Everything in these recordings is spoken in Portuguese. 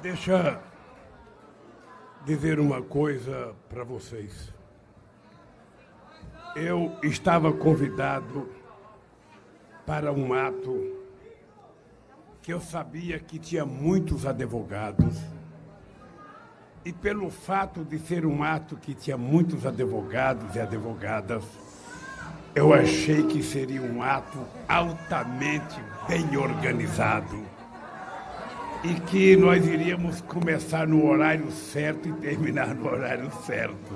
Deixa dizer uma coisa para vocês. Eu estava convidado para um ato que eu sabia que tinha muitos advogados. E pelo fato de ser um ato que tinha muitos advogados e advogadas, eu achei que seria um ato altamente bem organizado e que nós iríamos começar no horário certo e terminar no horário certo.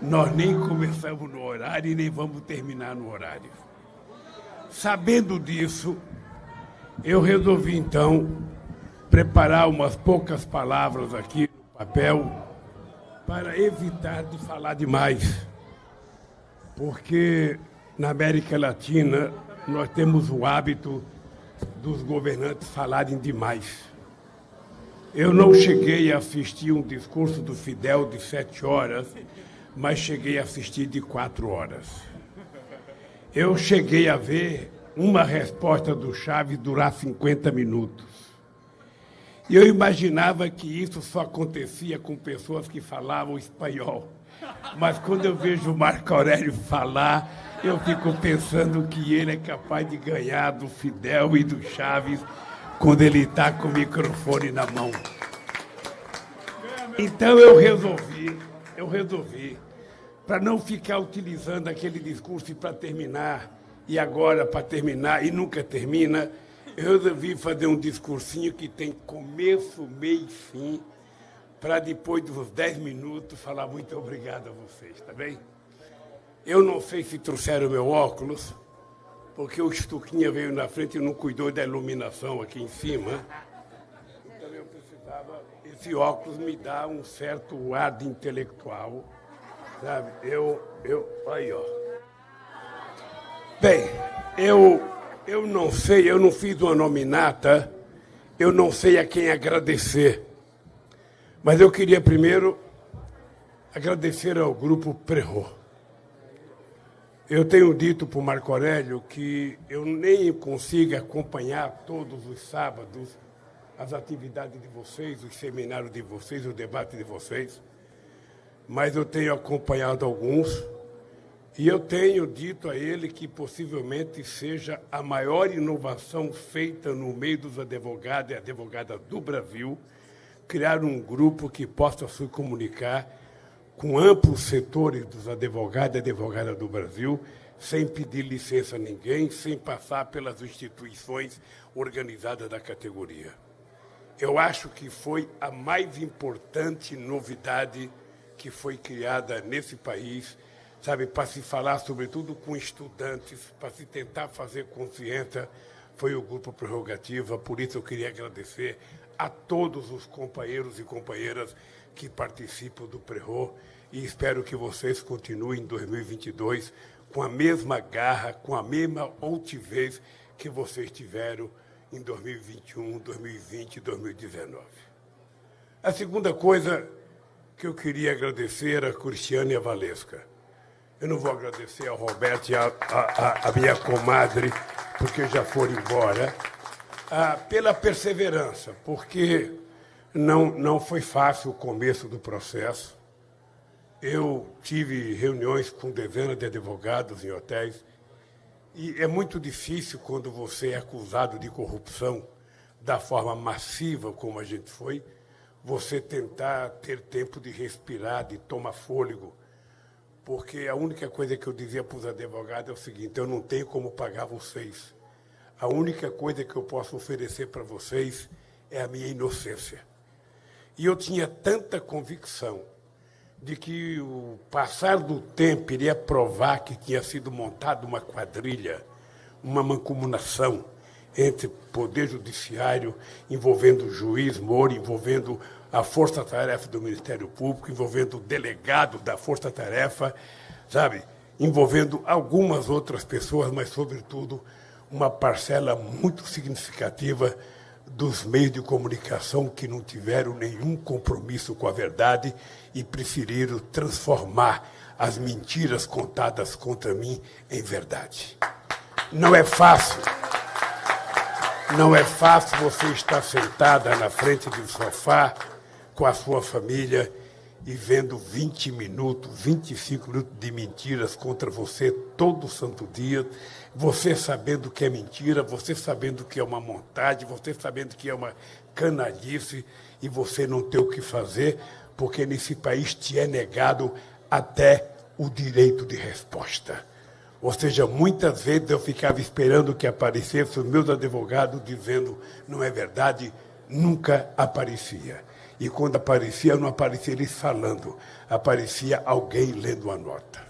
Nós nem começamos no horário e nem vamos terminar no horário. Sabendo disso, eu resolvi então preparar umas poucas palavras aqui no papel para evitar de falar demais. Porque na América Latina nós temos o hábito dos governantes falarem demais. Eu não cheguei a assistir um discurso do Fidel de sete horas, mas cheguei a assistir de quatro horas. Eu cheguei a ver uma resposta do Chaves durar 50 minutos. E eu imaginava que isso só acontecia com pessoas que falavam espanhol. Mas quando eu vejo o Marco Aurélio falar, eu fico pensando que ele é capaz de ganhar do Fidel e do Chaves quando ele está com o microfone na mão. Então eu resolvi, eu resolvi, para não ficar utilizando aquele discurso para terminar, e agora para terminar, e nunca termina, eu resolvi fazer um discursinho que tem começo, meio e fim, para depois dos 10 minutos falar muito obrigado a vocês, tá bem? Eu não sei se trouxeram meu óculos, porque o Estuquinha veio na frente e não cuidou da iluminação aqui em cima. Então eu precisava. Esse óculos me dá um certo ar de intelectual, sabe? Eu, eu, aí, ó. Bem, eu, eu não sei, eu não fiz uma nominata, eu não sei a quem agradecer. Mas eu queria primeiro agradecer ao grupo Prerro. Eu tenho dito para o Marco Aurélio que eu nem consigo acompanhar todos os sábados as atividades de vocês, os seminários de vocês, o debate de vocês, mas eu tenho acompanhado alguns e eu tenho dito a ele que possivelmente seja a maior inovação feita no meio dos advogados e advogadas do Brasil criar um grupo que possa se comunicar com amplos setores dos advogados e advogadas do Brasil, sem pedir licença a ninguém, sem passar pelas instituições organizadas da categoria. Eu acho que foi a mais importante novidade que foi criada nesse país, sabe, para se falar sobretudo com estudantes, para se tentar fazer consciência, foi o grupo Prerrogativa, por isso eu queria agradecer a todos os companheiros e companheiras que participam do Prerro e espero que vocês continuem em 2022 com a mesma garra, com a mesma altivez que vocês tiveram em 2021, 2020 e 2019. A segunda coisa que eu queria agradecer a Cristiane e a Valesca. Eu não vou agradecer ao Roberto e a, a, a minha comadre, porque já foram embora, ah, pela perseverança, porque não, não foi fácil o começo do processo. Eu tive reuniões com dezenas de advogados em hotéis e é muito difícil quando você é acusado de corrupção da forma massiva como a gente foi, você tentar ter tempo de respirar, de tomar fôlego. Porque a única coisa que eu dizia para os advogados é o seguinte: eu não tenho como pagar vocês. A única coisa que eu posso oferecer para vocês é a minha inocência. E eu tinha tanta convicção de que o passar do tempo iria provar que tinha sido montada uma quadrilha, uma mancomunação entre poder judiciário, envolvendo o juiz Moro, envolvendo a força-tarefa do Ministério Público, envolvendo o delegado da força-tarefa, sabe? Envolvendo algumas outras pessoas, mas, sobretudo, uma parcela muito significativa dos meios de comunicação que não tiveram nenhum compromisso com a verdade e preferiram transformar as mentiras contadas contra mim em verdade. Não é fácil. Não é fácil você estar sentada na frente de um sofá com a sua família e vendo 20 minutos, 25 minutos de mentiras contra você todo santo dia, você sabendo que é mentira, você sabendo que é uma montagem, você sabendo que é uma canalice e você não tem o que fazer, porque nesse país te é negado até o direito de resposta. Ou seja, muitas vezes eu ficava esperando que aparecessem os meus advogados dizendo não é verdade, nunca aparecia. E quando aparecia, não aparecia eles falando, aparecia alguém lendo a nota.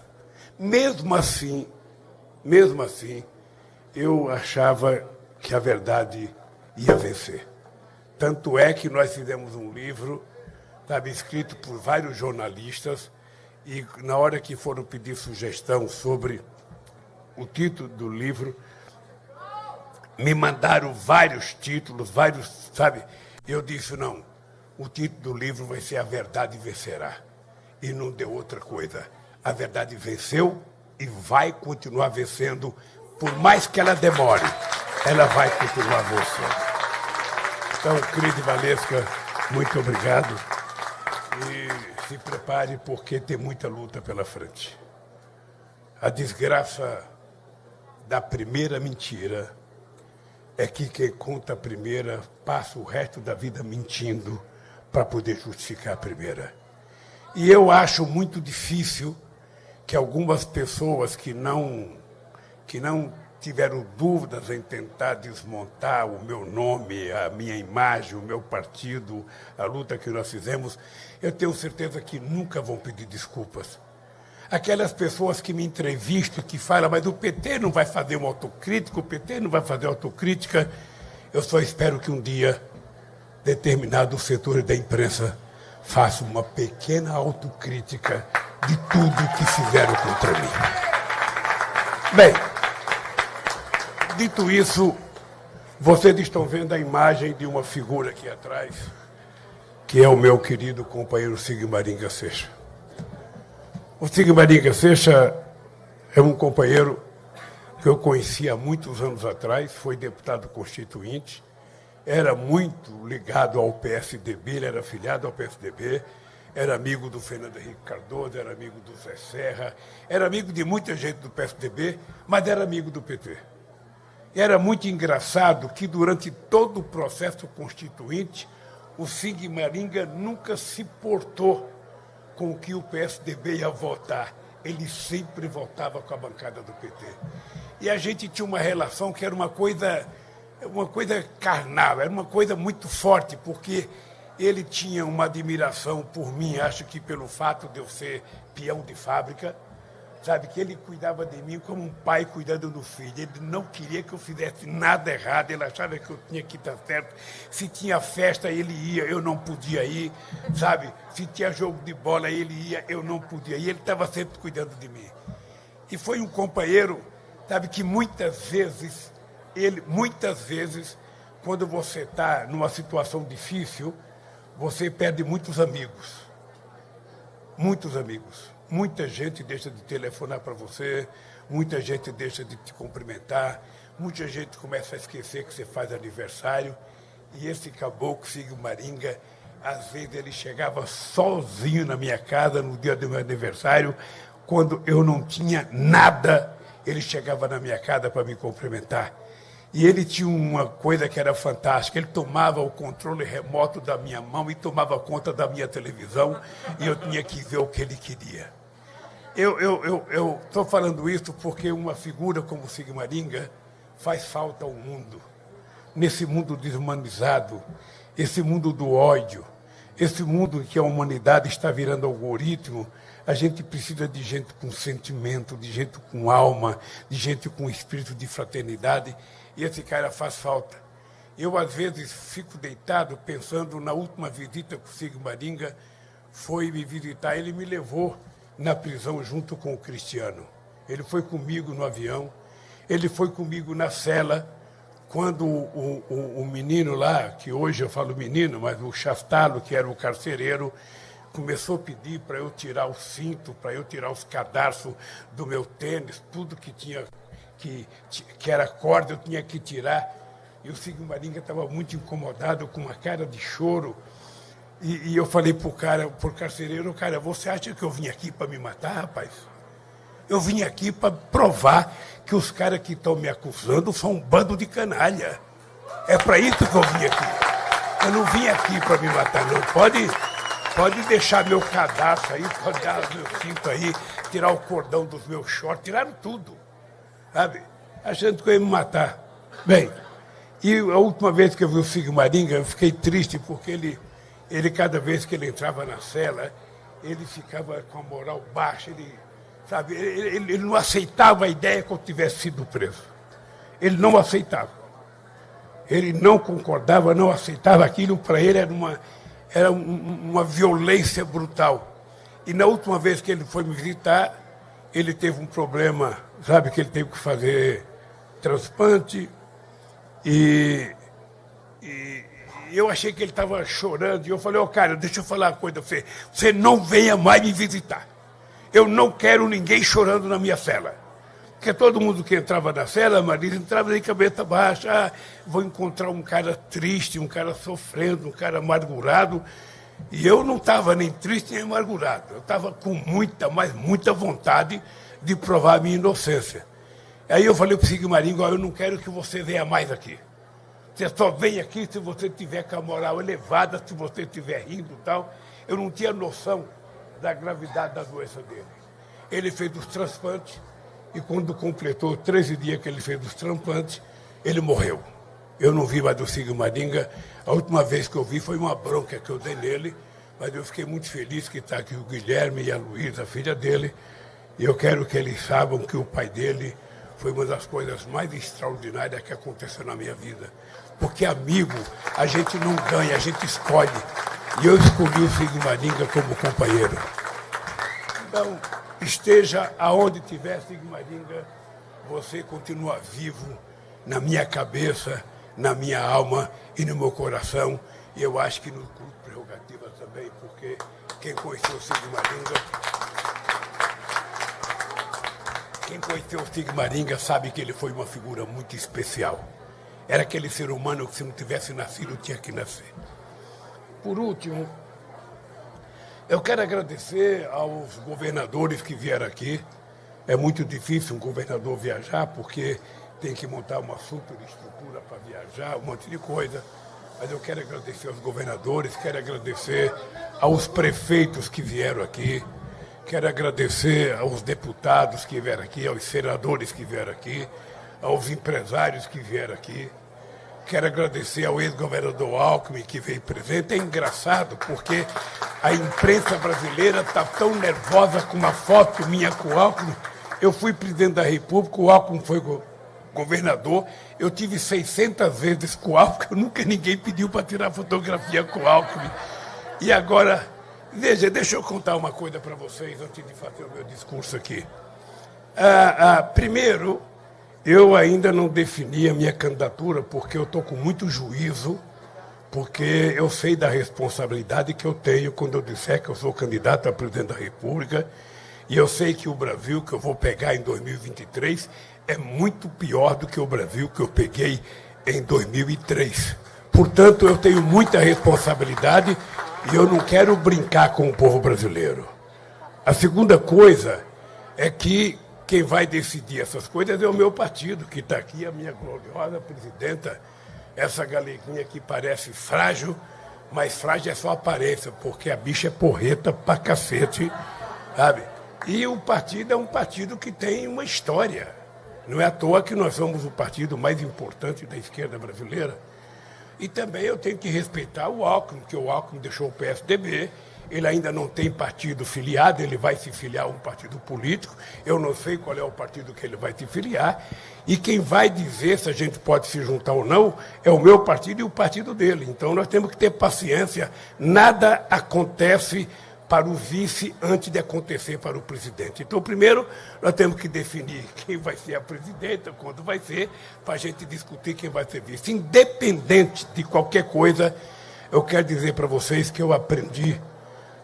Mesmo assim, mesmo assim, eu achava que a verdade ia vencer. Tanto é que nós fizemos um livro, estava escrito por vários jornalistas, e na hora que foram pedir sugestão sobre o título do livro, me mandaram vários títulos, vários, sabe? Eu disse, não, o título do livro vai ser A Verdade Vencerá. E não deu outra coisa. A verdade venceu e vai continuar vencendo, por mais que ela demore, ela vai continuar vencendo. Então, Cris Valesca, muito obrigado. E se prepare, porque tem muita luta pela frente. A desgraça da primeira mentira é que quem conta a primeira passa o resto da vida mentindo para poder justificar a primeira. E eu acho muito difícil que algumas pessoas que não, que não tiveram dúvidas em tentar desmontar o meu nome, a minha imagem, o meu partido, a luta que nós fizemos, eu tenho certeza que nunca vão pedir desculpas. Aquelas pessoas que me entrevistam, que falam, mas o PT não vai fazer uma autocrítica, o PT não vai fazer autocrítica, eu só espero que um dia determinados setores da imprensa façam uma pequena autocrítica de tudo que fizeram contra mim. Bem, dito isso, vocês estão vendo a imagem de uma figura aqui atrás, que é o meu querido companheiro Sigmaringa Seixa. O Sigmaringa Seixa é um companheiro que eu conheci há muitos anos atrás, foi deputado constituinte, era muito ligado ao PSDB, ele era afiliado ao PSDB, era amigo do Fernando Henrique Cardoso, era amigo do Zé Serra, era amigo de muita gente do PSDB, mas era amigo do PT. Era muito engraçado que durante todo o processo constituinte, o Sig Maringa nunca se portou com o que o PSDB ia votar. Ele sempre votava com a bancada do PT. E a gente tinha uma relação que era uma coisa uma coisa carnal, era uma coisa muito forte, porque ele tinha uma admiração por mim, acho que pelo fato de eu ser peão de fábrica, sabe, que ele cuidava de mim como um pai cuidando do filho. Ele não queria que eu fizesse nada errado, ele achava que eu tinha que estar certo. Se tinha festa, ele ia, eu não podia ir, sabe? Se tinha jogo de bola, ele ia, eu não podia ir. Ele estava sempre cuidando de mim. E foi um companheiro, sabe, que muitas vezes ele, muitas vezes, quando você está numa situação difícil, você perde muitos amigos. Muitos amigos. Muita gente deixa de telefonar para você, muita gente deixa de te cumprimentar, muita gente começa a esquecer que você faz aniversário. E esse caboclo, Sigo Maringa, às vezes ele chegava sozinho na minha casa no dia do meu aniversário, quando eu não tinha nada, ele chegava na minha casa para me cumprimentar. E ele tinha uma coisa que era fantástica. Ele tomava o controle remoto da minha mão e tomava conta da minha televisão e eu tinha que ver o que ele queria. Eu estou eu, eu, falando isso porque uma figura como Sigmaringa faz falta ao mundo. Nesse mundo deshumanizado, esse mundo do ódio, esse mundo que a humanidade está virando algoritmo, a gente precisa de gente com sentimento, de gente com alma, de gente com espírito de fraternidade. E esse cara faz falta. Eu, às vezes, fico deitado pensando na última visita que o Sigmaringa foi me visitar. Ele me levou na prisão junto com o Cristiano. Ele foi comigo no avião, ele foi comigo na cela, quando o, o, o, menino lá, que hoje eu falo menino, mas o Chastalo, que era o carcereiro, começou a pedir para eu tirar o cinto, para eu tirar os cadarços do meu tênis, tudo que tinha que, que era corda eu tinha que tirar. E o Sigmaringa estava muito incomodado, com uma cara de choro. E, e eu falei para o cara, para o carcereiro, cara, você acha que eu vim aqui para me matar, rapaz? Eu vim aqui para provar que os caras que estão me acusando são um bando de canalha. É para isso que eu vim aqui. Eu não vim aqui para me matar, não. Pode, pode deixar meu cadastro aí, pode dar meu cinto aí, tirar o cordão dos meus shorts, tiraram tudo. Sabe? Achando que eu ia me matar. Bem, e a última vez que eu vi o Sigmaringa, eu fiquei triste porque ele, ele cada vez que ele entrava na cela, ele ficava com a moral baixa, ele Sabe, ele, ele não aceitava a ideia que eu tivesse sido preso. Ele não aceitava. Ele não concordava, não aceitava aquilo. Para ele era uma, era uma violência brutal. E na última vez que ele foi me visitar, ele teve um problema, sabe, que ele teve que fazer transplante. E, e eu achei que ele estava chorando. E eu falei, ô oh, cara, deixa eu falar uma coisa você. Você não venha mais me visitar. Eu não quero ninguém chorando na minha cela. Porque todo mundo que entrava na cela, Marisa, entrava de cabeça baixa. Ah, vou encontrar um cara triste, um cara sofrendo, um cara amargurado. E eu não estava nem triste nem amargurado. Eu estava com muita, mas muita vontade de provar minha inocência. Aí eu falei para o Sigmaringo, eu não quero que você venha mais aqui. Você só vem aqui se você tiver com a moral elevada, se você estiver rindo e tal. Eu não tinha noção da gravidade da doença dele. Ele fez os transplantes e quando completou 13 dias que ele fez os transplantes, ele morreu. Eu não vi mais do Sigmaringa. A última vez que eu vi foi uma bronca que eu dei nele, mas eu fiquei muito feliz que está aqui o Guilherme e a Luísa, a filha dele, e eu quero que eles saibam que o pai dele foi uma das coisas mais extraordinárias que aconteceu na minha vida. Porque amigo, a gente não ganha, a gente escolhe. E eu escolhi o Sigmaringa como companheiro. Então, esteja aonde tiver Sigmaringa, você continua vivo na minha cabeça, na minha alma e no meu coração. E eu acho que no Clube Prerrogativa também, porque quem conheceu o Sigmaringa. Quem conheceu o Sigmaringa sabe que ele foi uma figura muito especial. Era aquele ser humano que, se não tivesse nascido, tinha que nascer. Por último, eu quero agradecer aos governadores que vieram aqui. É muito difícil um governador viajar, porque tem que montar uma superestrutura para viajar, um monte de coisa. Mas eu quero agradecer aos governadores, quero agradecer aos prefeitos que vieram aqui, quero agradecer aos deputados que vieram aqui, aos senadores que vieram aqui, aos empresários que vieram aqui. Quero agradecer ao ex-governador Alckmin que veio presente. É engraçado porque a imprensa brasileira está tão nervosa com uma foto minha com o Alckmin. Eu fui presidente da República, o Alckmin foi go governador. Eu tive 600 vezes com o Alckmin, nunca ninguém pediu para tirar fotografia com o Alckmin. E agora, veja, deixa eu contar uma coisa para vocês antes de fazer o meu discurso aqui. Ah, ah, primeiro, eu ainda não defini a minha candidatura porque eu estou com muito juízo, porque eu sei da responsabilidade que eu tenho quando eu disser que eu sou candidato a presidente da República, e eu sei que o Brasil que eu vou pegar em 2023 é muito pior do que o Brasil que eu peguei em 2003. Portanto, eu tenho muita responsabilidade e eu não quero brincar com o povo brasileiro. A segunda coisa é que quem vai decidir essas coisas é o meu partido, que está aqui, a minha gloriosa presidenta, essa galeguinha que parece frágil, mas frágil é só aparência, porque a bicha é porreta pra cacete, sabe? E o partido é um partido que tem uma história. Não é à toa que nós somos o partido mais importante da esquerda brasileira. E também eu tenho que respeitar o Alckmin, que o Alckmin deixou o PSDB, ele ainda não tem partido filiado, ele vai se filiar a um partido político. Eu não sei qual é o partido que ele vai se filiar. E quem vai dizer se a gente pode se juntar ou não é o meu partido e o partido dele. Então nós temos que ter paciência. Nada acontece para o vice antes de acontecer para o presidente. Então, primeiro, nós temos que definir quem vai ser a presidenta, quando vai ser, para a gente discutir quem vai ser vice. Independente de qualquer coisa, eu quero dizer para vocês que eu aprendi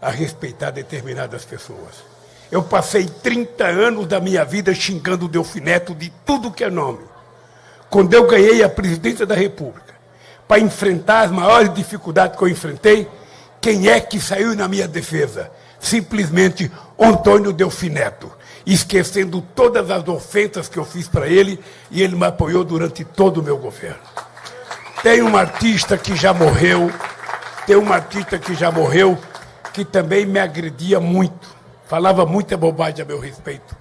a respeitar determinadas pessoas. Eu passei 30 anos da minha vida xingando o Delfineto de tudo que é nome. Quando eu ganhei a presidência da República, para enfrentar as maiores dificuldades que eu enfrentei, quem é que saiu na minha defesa? Simplesmente Antônio Delfineto, esquecendo todas as ofensas que eu fiz para ele e ele me apoiou durante todo o meu governo. Tem um artista que já morreu, tem um artista que já morreu, que também me agredia muito, falava muita bobagem a meu respeito.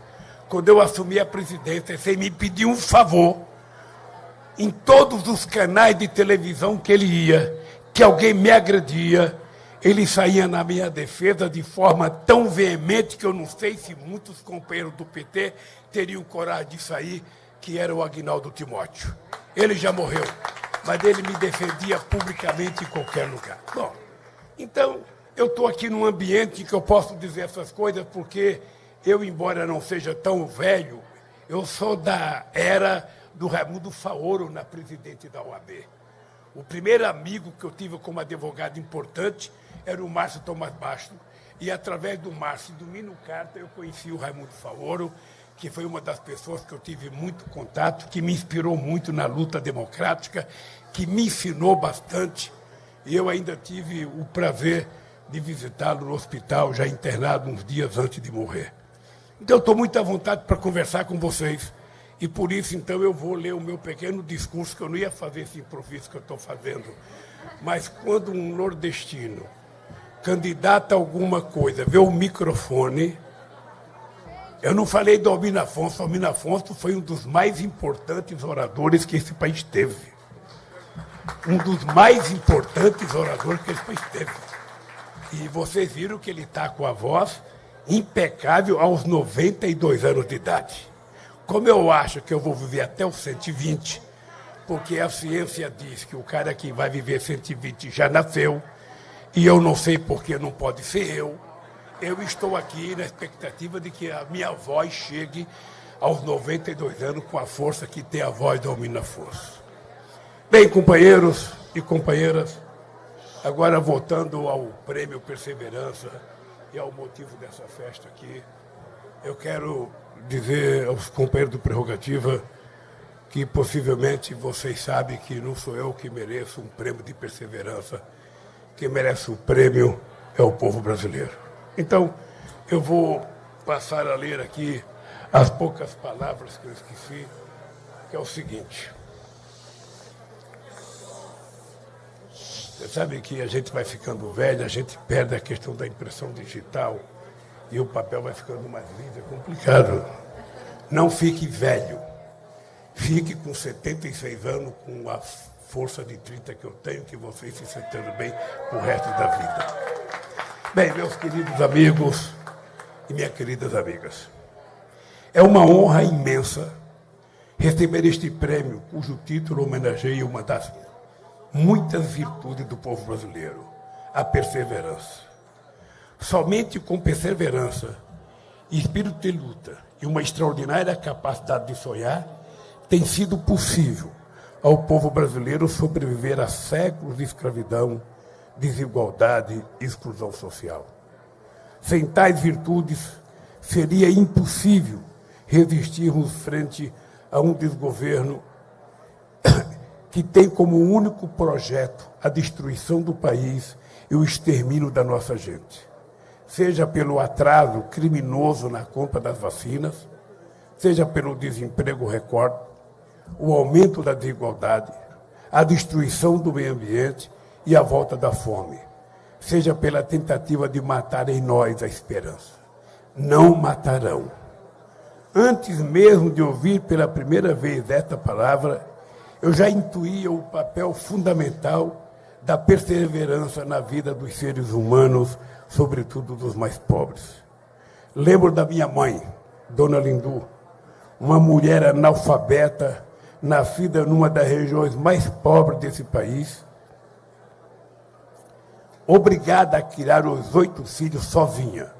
Quando eu assumi a presidência, sem me pedir um favor, em todos os canais de televisão que ele ia, que alguém me agredia, ele saía na minha defesa de forma tão veemente que eu não sei se muitos companheiros do PT teriam coragem de sair, que era o Agnaldo Timóteo. Ele já morreu, mas ele me defendia publicamente em qualquer lugar. Bom, então eu estou aqui num ambiente que eu posso dizer essas coisas porque eu, embora não seja tão velho, eu sou da era do Raimundo Faoro na presidente da OAB. O primeiro amigo que eu tive como advogado importante era o Márcio Tomás Basto, e através do Márcio e do Mino Carta eu conheci o Raimundo Faoro, que foi uma das pessoas que eu tive muito contato, que me inspirou muito na luta democrática, que me ensinou bastante, e eu ainda tive o prazer de visitá-lo no hospital, já internado uns dias antes de morrer. Então, estou muito à vontade para conversar com vocês. E por isso, então, eu vou ler o meu pequeno discurso, que eu não ia fazer esse improviso que eu estou fazendo. Mas quando um nordestino candidata a alguma coisa vê o microfone, eu não falei do Albino Afonso. O Albino Afonso foi um dos mais importantes oradores que esse país teve. Um dos mais importantes oradores que esse país teve. E vocês viram que ele está com a voz impecável aos 92 anos de idade. Como eu acho que eu vou viver até os 120, porque a ciência diz que o cara que vai viver 120 já nasceu, e eu não sei porque não pode ser eu, eu estou aqui na expectativa de que a minha voz chegue aos 92 anos com a força que tem a voz da Almina Força. Bem, companheiros e companheiras, Agora, voltando ao prêmio Perseverança e ao motivo dessa festa aqui, eu quero dizer aos companheiros do Prerrogativa que possivelmente vocês sabem que não sou eu que mereço um prêmio de perseverança. Quem merece o prêmio é o povo brasileiro. Então, eu vou passar a ler aqui as poucas palavras que eu esqueci, que é o seguinte. Você sabe que a gente vai ficando velho, a gente perde a questão da impressão digital e o papel vai ficando mais liso, é complicado. Não fique velho. Fique com 76 anos, com a força de 30 que eu tenho, que vocês se sentindo bem o resto da vida. Bem, meus queridos amigos e minhas queridas amigas, é uma honra imensa receber este prêmio, cujo título homenageia uma das muitas virtudes do povo brasileiro: a perseverança. Somente com perseverança, espírito de luta e uma extraordinária capacidade de sonhar, tem sido possível ao povo brasileiro sobreviver a séculos de escravidão, desigualdade e exclusão social. Sem tais virtudes, seria impossível resistirmos frente a um desgoverno que tem como único projeto a destruição do país e o extermínio da nossa gente. Seja pelo atraso criminoso na compra das vacinas, seja pelo desemprego recorde, o aumento da desigualdade, a destruição do meio ambiente e a volta da fome, seja pela tentativa de matar em nós a esperança. Não matarão. Antes mesmo de ouvir pela primeira vez esta palavra, eu já intuía o papel fundamental da perseverança na vida dos seres humanos, sobretudo dos mais pobres. Lembro da minha mãe, Dona Lindu, uma mulher analfabeta, nascida numa das regiões mais pobres desse país, obrigada a criar os oito filhos sozinha.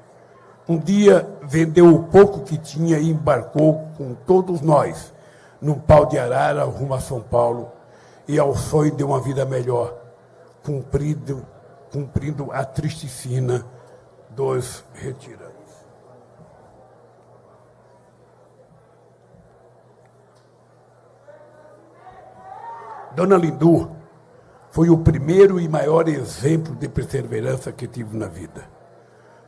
Um dia vendeu o pouco que tinha e embarcou com todos nós num pau de arara rumo a São Paulo e ao sonho de uma vida melhor, cumprido, cumprindo a triste sina dos retirantes. Dona Lindu foi o primeiro e maior exemplo de perseverança que tive na vida.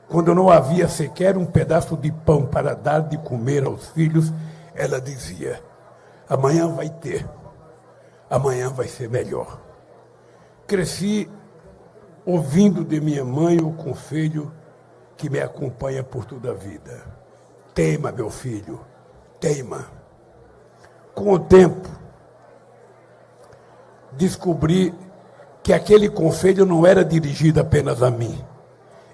Quando não havia sequer um pedaço de pão para dar de comer aos filhos, ela dizia: amanhã vai ter, amanhã vai ser melhor. Cresci ouvindo de minha mãe o conselho que me acompanha por toda a vida. Teima, meu filho, teima. Com o tempo, descobri que aquele conselho não era dirigido apenas a mim.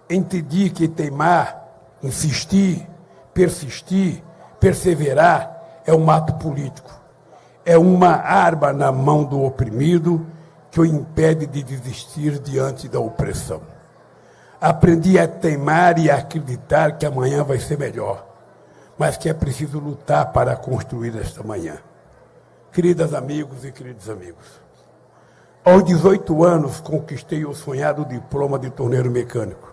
Entendi que teimar, insistir, persistir, perseverar é um ato político. É uma arma na mão do oprimido que o impede de desistir diante da opressão. Aprendi a teimar e a acreditar que amanhã vai ser melhor, mas que é preciso lutar para construir esta manhã. Queridas amigos e queridos amigos, aos 18 anos, conquistei o sonhado diploma de torneiro mecânico.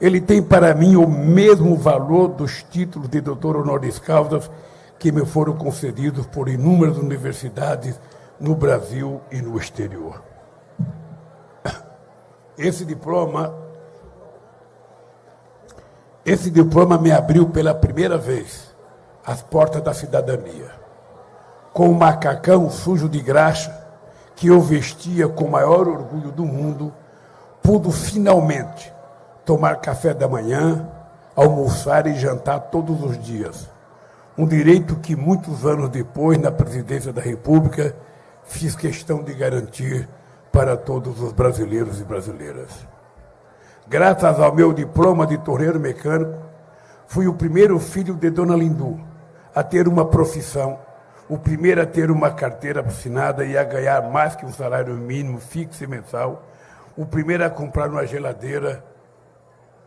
Ele tem para mim o mesmo valor dos títulos de doutor honoris causa que me foram concedidos por inúmeras universidades no Brasil e no exterior. Esse diploma esse diploma me abriu pela primeira vez as portas da cidadania. Com um macacão sujo de graxa, que eu vestia com o maior orgulho do mundo, pude finalmente tomar café da manhã, almoçar e jantar todos os dias. Um direito que muitos anos depois, na presidência da República, fiz questão de garantir para todos os brasileiros e brasileiras. Graças ao meu diploma de torneiro mecânico, fui o primeiro filho de Dona Lindu a ter uma profissão o primeiro a ter uma carteira assinada e a ganhar mais que um salário mínimo fixo e mensal, o primeiro a comprar uma geladeira,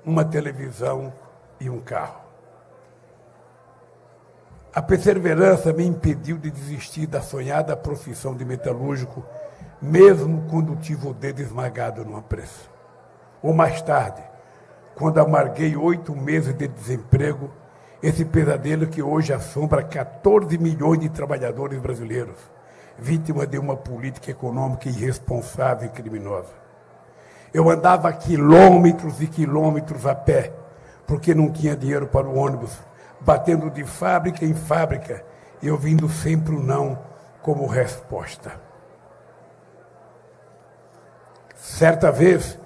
uma televisão e um carro. A perseverança me impediu de desistir da sonhada profissão de metalúrgico, mesmo quando tive o dedo esmagado numa pressa. Ou mais tarde, quando amarguei oito meses de desemprego, esse pesadelo que hoje assombra 14 milhões de trabalhadores brasileiros, vítima de uma política econômica irresponsável e criminosa. Eu andava quilômetros e quilômetros a pé, porque não tinha dinheiro para o ônibus, batendo de fábrica em fábrica e ouvindo sempre o não como resposta. Certa vez,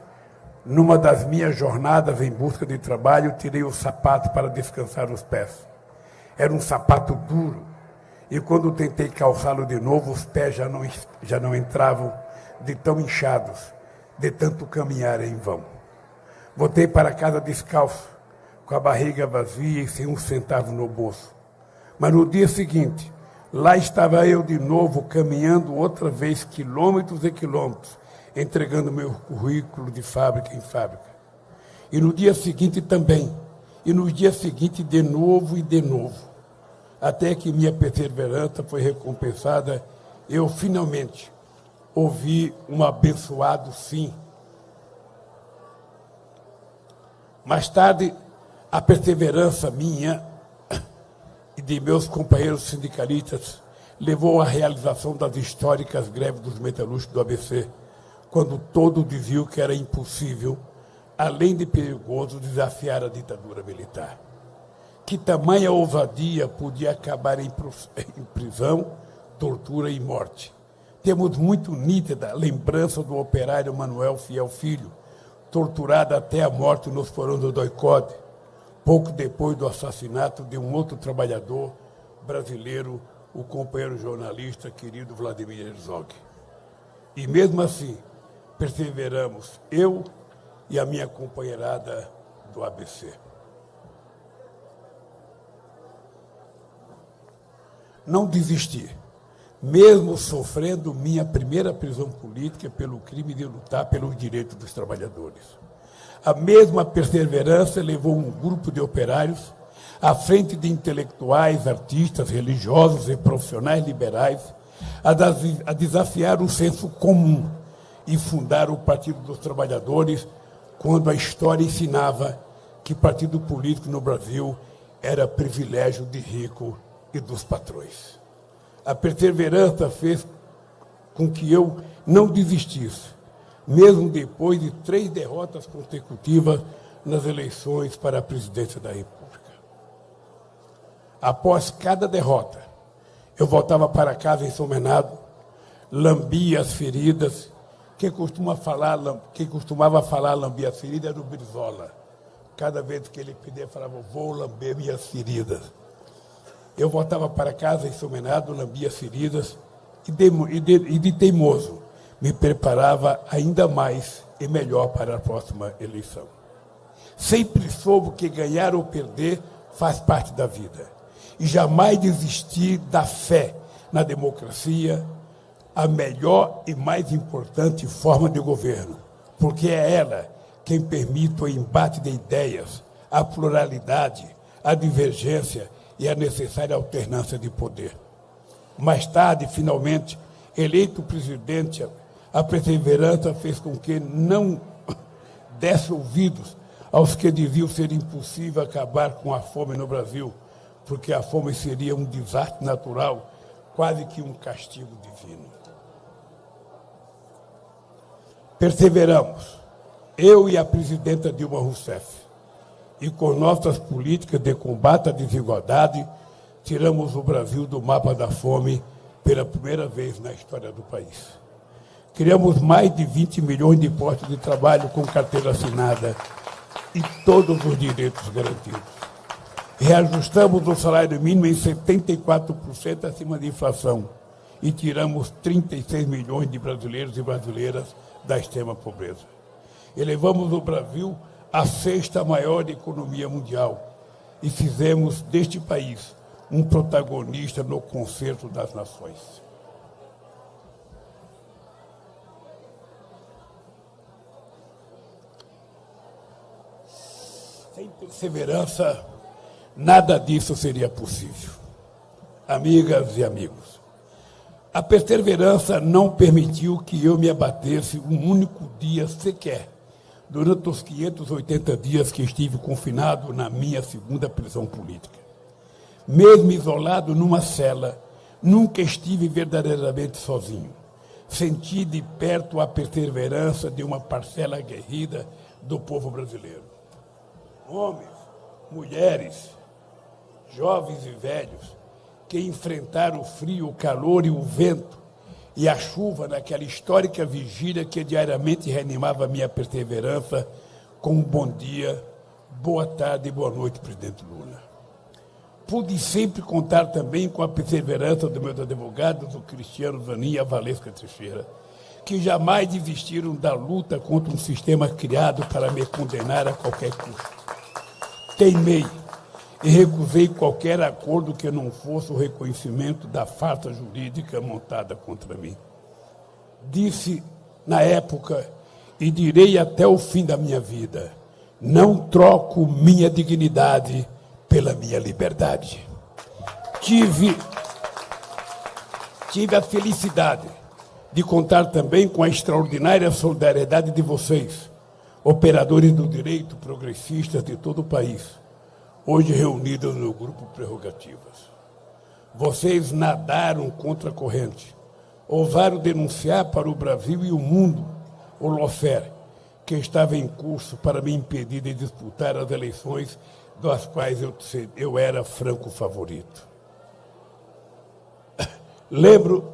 numa das minhas jornadas em busca de trabalho, tirei o sapato para descansar os pés. Era um sapato duro, e quando tentei calçá-lo de novo, os pés já não, já não entravam de tão inchados, de tanto caminhar em vão. Voltei para casa descalço, com a barriga vazia e sem um centavo no bolso. Mas no dia seguinte, lá estava eu de novo, caminhando outra vez quilômetros e quilômetros, entregando meu currículo de fábrica em fábrica. E no dia seguinte também. E no dia seguinte de novo e de novo. Até que minha perseverança foi recompensada, eu finalmente ouvi um abençoado sim. Mais tarde, a perseverança minha e de meus companheiros sindicalistas levou à realização das históricas greves dos metalúrgicos do ABC quando todo diziam que era impossível, além de perigoso, desafiar a ditadura militar. Que tamanha ousadia podia acabar em prisão, tortura e morte. Temos muito nítida lembrança do operário Manuel Fiel Filho, torturado até a morte nos porões do Doicode, pouco depois do assassinato de um outro trabalhador brasileiro, o companheiro jornalista querido Vladimir Herzog. E mesmo assim, perseveramos, eu e a minha companheirada do ABC. Não desisti. mesmo sofrendo minha primeira prisão política pelo crime de lutar pelos direitos dos trabalhadores. A mesma perseverança levou um grupo de operários à frente de intelectuais, artistas, religiosos e profissionais liberais a desafiar o senso comum e fundar o Partido dos Trabalhadores quando a história ensinava que partido político no Brasil era privilégio de rico e dos patrões. A perseverança fez com que eu não desistisse, mesmo depois de três derrotas consecutivas nas eleições para a presidência da República. Após cada derrota, eu voltava para casa ensomenado, lambia as feridas. Quem, costuma falar, quem costumava falar lambia as feridas era o Brizola. Cada vez que ele pedia, falava, vou lamber minhas feridas. Eu voltava para casa ensomenado, lambia as feridas e de, e, de, e de teimoso me preparava ainda mais e melhor para a próxima eleição. Sempre soube que ganhar ou perder faz parte da vida. E jamais desistir da fé na democracia, a melhor e mais importante forma de governo, porque é ela quem permite o embate de ideias, a pluralidade, a divergência e a necessária alternância de poder. Mais tarde, finalmente, eleito presidente, a perseverança fez com que não desse ouvidos aos que diziam ser impossível acabar com a fome no Brasil, porque a fome seria um desastre natural, quase que um castigo divino. Perseveramos, eu e a presidenta Dilma Rousseff e com nossas políticas de combate à desigualdade, tiramos o Brasil do mapa da fome pela primeira vez na história do país. Criamos mais de 20 milhões de postos de trabalho com carteira assinada e todos os direitos garantidos. Reajustamos o salário mínimo em 74% acima da inflação e tiramos 36 milhões de brasileiros e brasileiras da extrema pobreza. Elevamos o Brasil a sexta maior economia mundial e fizemos deste país um protagonista no concerto das nações. Sem perseverança, nada disso seria possível. Amigas e amigos, a perseverança não permitiu que eu me abatesse um único dia sequer durante os 580 dias que estive confinado na minha segunda prisão política. Mesmo isolado numa cela, nunca estive verdadeiramente sozinho. Senti de perto a perseverança de uma parcela aguerrida do povo brasileiro. Homens, mulheres, jovens e velhos, que enfrentaram o frio, o calor e o vento, e a chuva naquela histórica vigília que diariamente reanimava minha perseverança com um bom dia, boa tarde e boa noite, presidente Lula. Pude sempre contar também com a perseverança dos meus advogados, o Cristiano Zanin e a Valesca Teixeira, que jamais desistiram da luta contra um sistema criado para me condenar a qualquer custo. Teimei e recusei qualquer acordo que não fosse o reconhecimento da farsa jurídica montada contra mim. Disse na época, e direi até o fim da minha vida: não troco minha dignidade pela minha liberdade. Tive, tive a felicidade de contar também com a extraordinária solidariedade de vocês, operadores do direito progressistas de todo o país hoje reunidos no grupo Prerrogativas. Vocês nadaram contra a corrente, ousaram denunciar para o Brasil e o mundo o Lofer, que estava em curso para me impedir de disputar as eleições das quais eu, eu era franco favorito. Lembro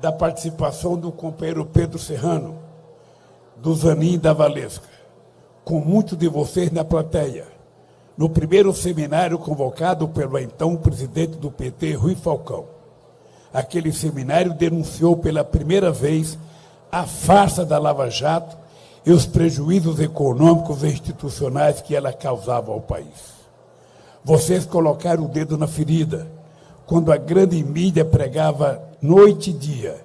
da participação do companheiro Pedro Serrano, do Zanin da Valesca, com muitos de vocês na plateia no primeiro seminário convocado pelo então presidente do PT, Rui Falcão. Aquele seminário denunciou pela primeira vez a farsa da Lava Jato e os prejuízos econômicos e institucionais que ela causava ao país. Vocês colocaram o dedo na ferida quando a grande mídia pregava noite e dia,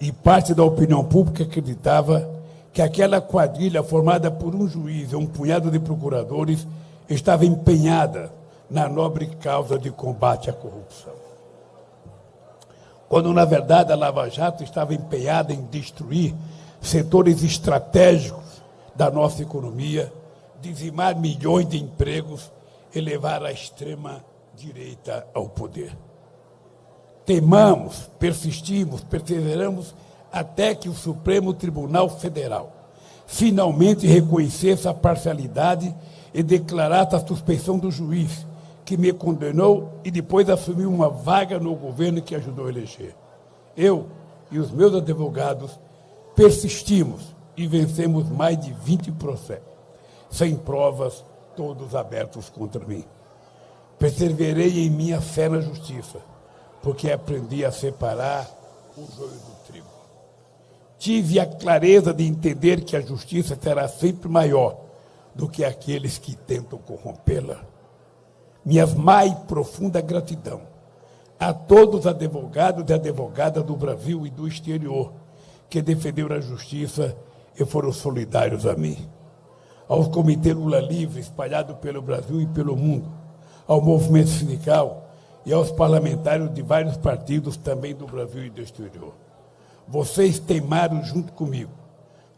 e parte da opinião pública acreditava que aquela quadrilha formada por um juiz e um punhado de procuradores estava empenhada na nobre causa de combate à corrupção. Quando, na verdade, a Lava Jato estava empenhada em destruir setores estratégicos da nossa economia, dizimar milhões de empregos e levar a extrema-direita ao poder. Temamos, persistimos, perseveramos até que o Supremo Tribunal Federal finalmente reconhecesse a parcialidade e declarasse a suspeição do juiz que me condenou e depois assumiu uma vaga no governo que ajudou a eleger. Eu e os meus advogados persistimos e vencemos mais de 20 processos, sem provas, todos abertos contra mim. Perseverei em minha fé na justiça, porque aprendi a separar o joio do trigo. Tive a clareza de entender que a justiça será sempre maior do que aqueles que tentam corrompê-la. Minha mais profunda gratidão a todos os advogados e advogadas do Brasil e do exterior que defenderam a justiça e foram solidários a mim. Aos comitês Lula Livre espalhados pelo Brasil e pelo mundo, ao movimento sindical e aos parlamentares de vários partidos também do Brasil e do exterior. Vocês teimaram junto comigo,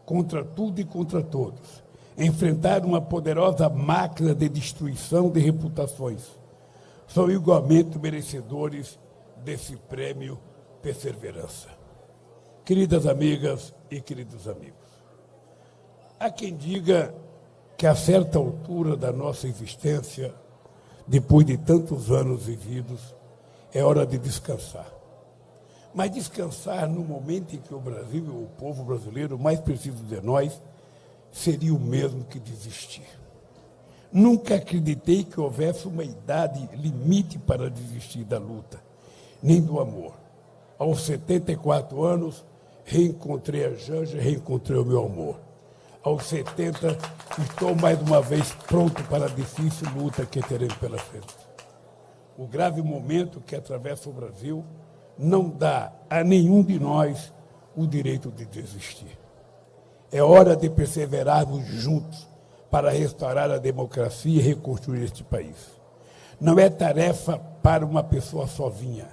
contra tudo e contra todos, enfrentaram uma poderosa máquina de destruição de reputações. São igualmente merecedores desse prêmio Perseverança. Queridas amigas e queridos amigos, há quem diga que a certa altura da nossa existência, depois de tantos anos vividos, é hora de descansar. Mas descansar no momento em que o Brasil o povo brasileiro mais precisam de nós seria o mesmo que desistir. Nunca acreditei que houvesse uma idade limite para desistir da luta, nem do amor. Aos 74 anos, reencontrei a Janja, reencontrei o meu amor. Aos 70, estou mais uma vez pronto para a difícil luta que teremos pela frente. O grave momento que atravessa o Brasil não dá a nenhum de nós o direito de desistir. É hora de perseverarmos juntos para restaurar a democracia e reconstruir este país. Não é tarefa para uma pessoa sozinha,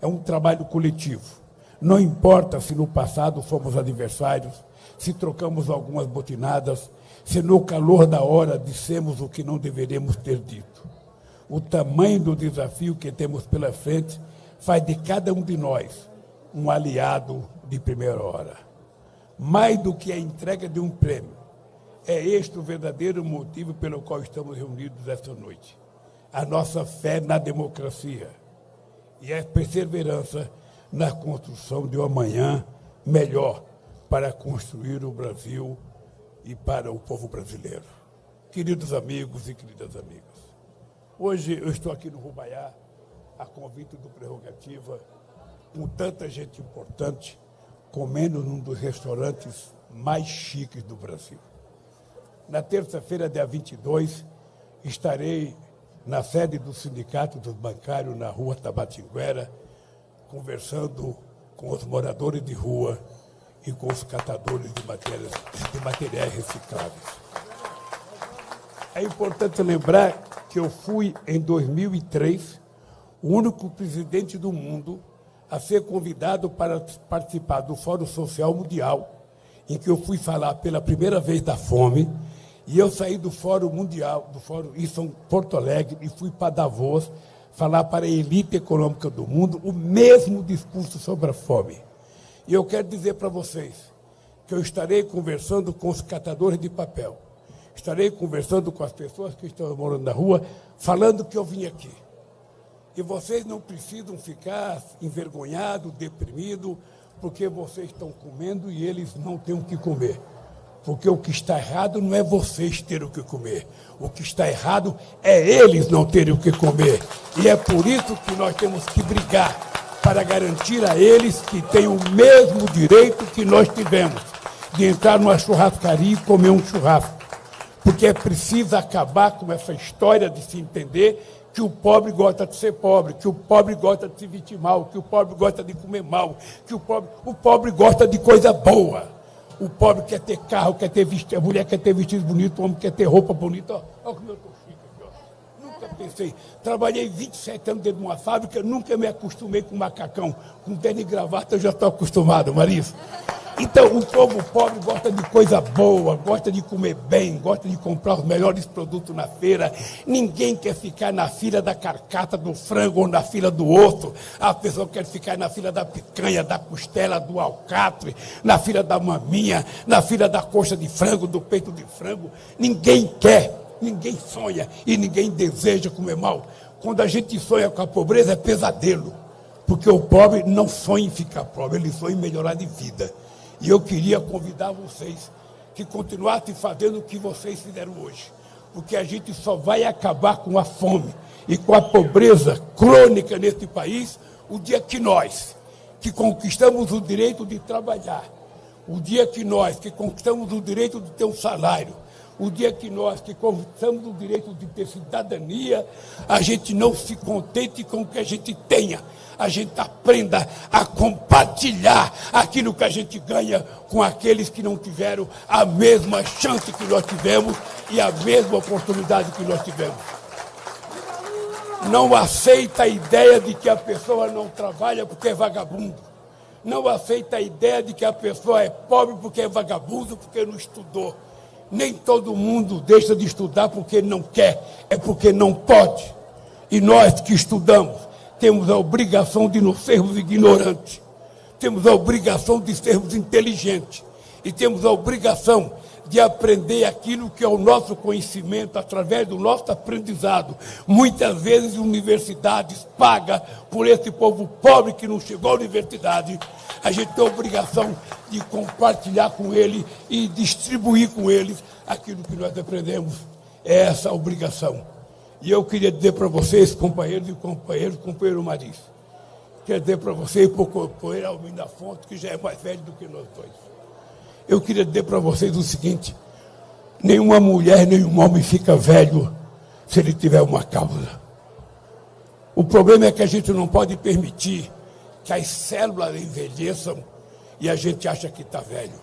é um trabalho coletivo. Não importa se no passado fomos adversários, se trocamos algumas botinadas, se no calor da hora dissemos o que não deveríamos ter dito. O tamanho do desafio que temos pela frente faz de cada um de nós um aliado de primeira hora mais do que a entrega de um prêmio. É este o verdadeiro motivo pelo qual estamos reunidos esta noite. A nossa fé na democracia e a perseverança na construção de um amanhã melhor para construir o Brasil e para o povo brasileiro. Queridos amigos e queridas amigas, hoje eu estou aqui no Rubaiá, a convite do Prerrogativa, com tanta gente importante comendo num dos restaurantes mais chiques do Brasil. Na terça-feira, dia 22, estarei na sede do Sindicato dos Bancários, na rua Tabatinguera, conversando com os moradores de rua e com os catadores de, matérias, de materiais recicláveis. É importante lembrar que eu fui, em 2003, o único presidente do mundo a ser convidado para participar do Fórum Social Mundial, em que eu fui falar pela primeira vez da fome, e eu saí do Fórum Mundial, do Fórum em Porto Alegre, e fui para Davos falar para a elite econômica do mundo o mesmo discurso sobre a fome. E eu quero dizer para vocês que eu estarei conversando com os catadores de papel, estarei conversando com as pessoas que estão morando na rua, falando que eu vim aqui. E vocês não precisam ficar envergonhados, deprimidos, porque vocês estão comendo e eles não têm o que comer. Porque o que está errado não é vocês terem o que comer. O que está errado é eles não terem o que comer. E é por isso que nós temos que brigar para garantir a eles que têm o mesmo direito que nós tivemos de entrar numa churrascaria e comer um churrasco. Porque é preciso acabar com essa história de se entender que o pobre gosta de ser pobre, que o pobre gosta de se vestir mal, que o pobre gosta de comer mal, que o pobre, o pobre gosta de coisa boa. O pobre quer ter carro, quer ter vestido, a mulher quer ter vestido bonito, o homem quer ter roupa bonita. Olha como eu estou chique aqui, ó. Nunca pensei. Trabalhei 27 anos dentro de uma fábrica, nunca me acostumei com macacão. Com terno e gravata eu já estou acostumado, Marisa. Então, o povo pobre gosta de coisa boa, gosta de comer bem, gosta de comprar os melhores produtos na feira. Ninguém quer ficar na fila da carcata do frango ou na fila do osso. A pessoa quer ficar na fila da picanha, da costela, do alcatre, na fila da maminha, na fila da coxa de frango, do peito de frango. Ninguém quer, ninguém sonha e ninguém deseja comer mal. Quando a gente sonha com a pobreza, é pesadelo. Porque o pobre não sonha em ficar pobre, ele sonha em melhorar de vida. E eu queria convidar vocês que continuassem fazendo o que vocês fizeram hoje. Porque a gente só vai acabar com a fome e com a pobreza crônica nesse país o dia que nós, que conquistamos o direito de trabalhar, o dia que nós, que conquistamos o direito de ter um salário, o dia que nós, que conquistamos o direito de ter cidadania, a gente não se contente com o que a gente tenha, a gente aprenda a compartilhar aquilo que a gente ganha com aqueles que não tiveram a mesma chance que nós tivemos e a mesma oportunidade que nós tivemos. Não aceita a ideia de que a pessoa não trabalha porque é vagabundo. Não aceita a ideia de que a pessoa é pobre porque é vagabundo, porque não estudou. Nem todo mundo deixa de estudar porque não quer, é porque não pode. E nós que estudamos, temos a obrigação de não sermos ignorantes, temos a obrigação de sermos inteligentes e temos a obrigação de aprender aquilo que é o nosso conhecimento através do nosso aprendizado. Muitas vezes universidades pagam por esse povo pobre que não chegou à universidade. A gente tem a obrigação de compartilhar com ele e distribuir com eles aquilo que nós aprendemos. É essa a obrigação. E eu queria dizer para vocês, companheiros e companheiros, companheiro Maris, queria dizer para vocês, para o companheiro Almir da Fonte, que já é mais velho do que nós dois. Eu queria dizer para vocês o seguinte: nenhuma mulher, nenhum homem fica velho se ele tiver uma causa. O problema é que a gente não pode permitir que as células envelheçam e a gente acha que está velho.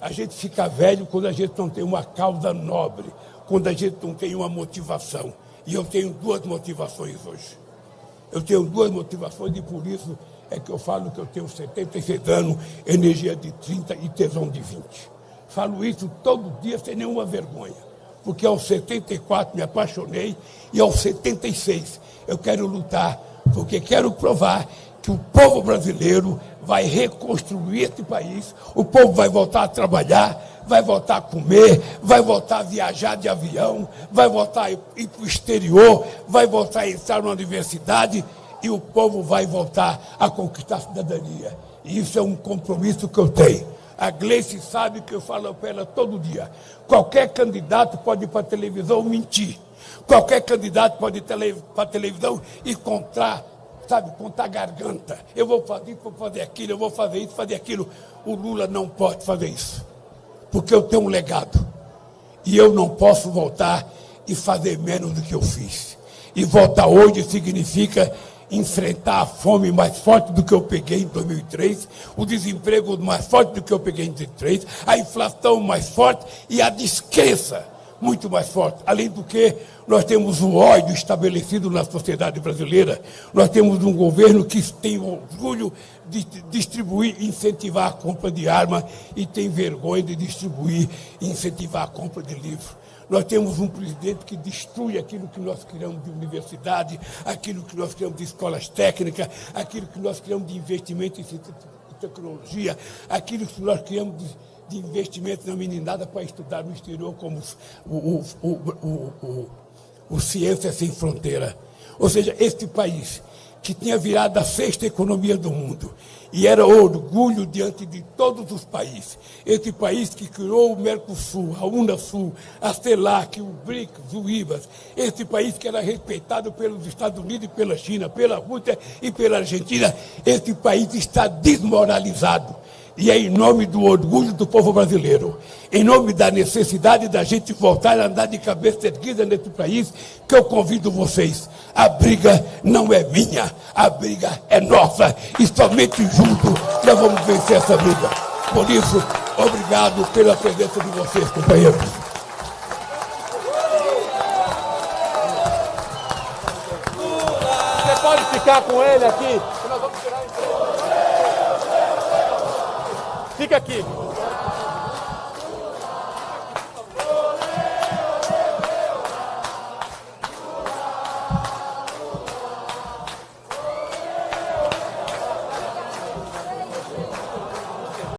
A gente fica velho quando a gente não tem uma causa nobre, quando a gente não tem uma motivação. E eu tenho duas motivações hoje. Eu tenho duas motivações e por isso é que eu falo que eu tenho 76 anos, energia de 30 e tesão de 20. Falo isso todo dia sem nenhuma vergonha. Porque aos 74 me apaixonei e aos 76 eu quero lutar, porque quero provar que o povo brasileiro vai reconstruir esse país, o povo vai voltar a trabalhar, vai voltar a comer, vai voltar a viajar de avião, vai voltar a ir para o exterior, vai voltar a entrar na universidade e o povo vai voltar a conquistar a cidadania. E isso é um compromisso que eu tenho. A Gleice sabe que eu falo para ela todo dia. Qualquer candidato pode ir para a televisão mentir. Qualquer candidato pode ir para a televisão e contar, sabe, contar garganta. Eu vou fazer isso, vou fazer aquilo, eu vou fazer isso, fazer aquilo. O Lula não pode fazer isso porque eu tenho um legado. E eu não posso voltar e fazer menos do que eu fiz. E voltar hoje significa enfrentar a fome mais forte do que eu peguei em 2003, o desemprego mais forte do que eu peguei em 2003, a inflação mais forte e a descrença muito mais forte. Além do que, nós temos o ódio estabelecido na sociedade brasileira, nós temos um governo que tem orgulho de distribuir, incentivar a compra de arma e tem vergonha de distribuir e incentivar a compra de livro. Nós temos um presidente que destrui aquilo que nós criamos de universidade, aquilo que nós criamos de escolas técnicas, aquilo que nós criamos de investimento em tecnologia, aquilo que nós criamos de, de investimento na meninada para estudar no exterior, como o, o, o, o, Ciência Sem Fronteira. Ou seja, este país que tinha virado a sexta economia do mundo e era orgulho diante de todos os países. Esse país que criou o Mercosul, a Unasul, a CELAC, o BRICS, o IBAS. Esse país que era respeitado pelos Estados Unidos e pela China, pela Rússia e pela Argentina. Esse país está desmoralizado. E é em nome do orgulho do povo brasileiro, em nome da necessidade da gente voltar a andar de cabeça erguida nesse país, que eu convido vocês. A briga não é minha, a briga é nossa. E somente juntos nós vamos vencer essa briga. Por isso, obrigado pela presença de vocês, companheiros. Você pode ficar com ele aqui? Fica aqui.